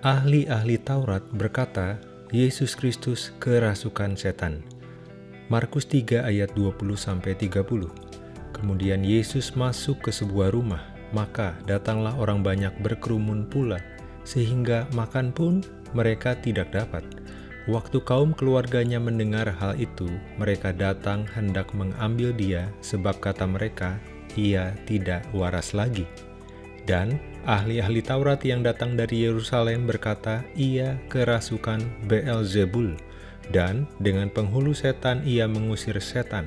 Ahli-ahli Taurat berkata, Yesus Kristus kerasukan setan. Markus 3 ayat 20-30 Kemudian Yesus masuk ke sebuah rumah, maka datanglah orang banyak berkerumun pula, sehingga makan pun mereka tidak dapat. Waktu kaum keluarganya mendengar hal itu, mereka datang hendak mengambil dia, sebab kata mereka, ia tidak waras lagi. Dan ahli-ahli Taurat yang datang dari Yerusalem berkata, ia kerasukan Beelzebul, dan dengan penghulu setan ia mengusir setan.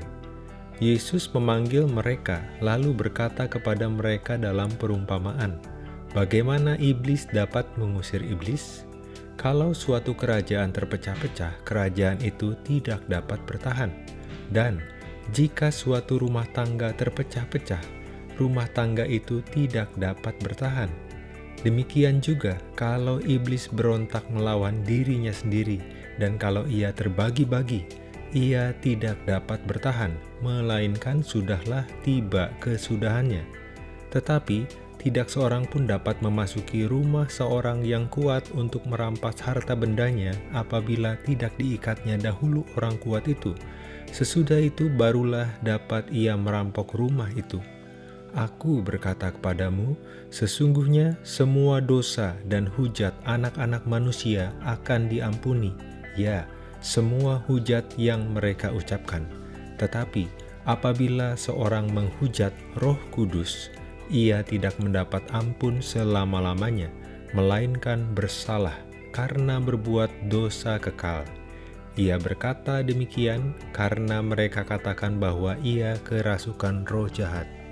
Yesus memanggil mereka, lalu berkata kepada mereka dalam perumpamaan, Bagaimana iblis dapat mengusir iblis? Kalau suatu kerajaan terpecah-pecah, kerajaan itu tidak dapat bertahan. Dan jika suatu rumah tangga terpecah-pecah, rumah tangga itu tidak dapat bertahan. Demikian juga kalau iblis berontak melawan dirinya sendiri, dan kalau ia terbagi-bagi, ia tidak dapat bertahan, melainkan sudahlah tiba kesudahannya. Tetapi tidak seorang pun dapat memasuki rumah seorang yang kuat untuk merampas harta bendanya apabila tidak diikatnya dahulu orang kuat itu. Sesudah itu barulah dapat ia merampok rumah itu. Aku berkata kepadamu, sesungguhnya semua dosa dan hujat anak-anak manusia akan diampuni, ya, semua hujat yang mereka ucapkan. Tetapi apabila seorang menghujat roh kudus, ia tidak mendapat ampun selama-lamanya, melainkan bersalah karena berbuat dosa kekal. Ia berkata demikian karena mereka katakan bahwa ia kerasukan roh jahat.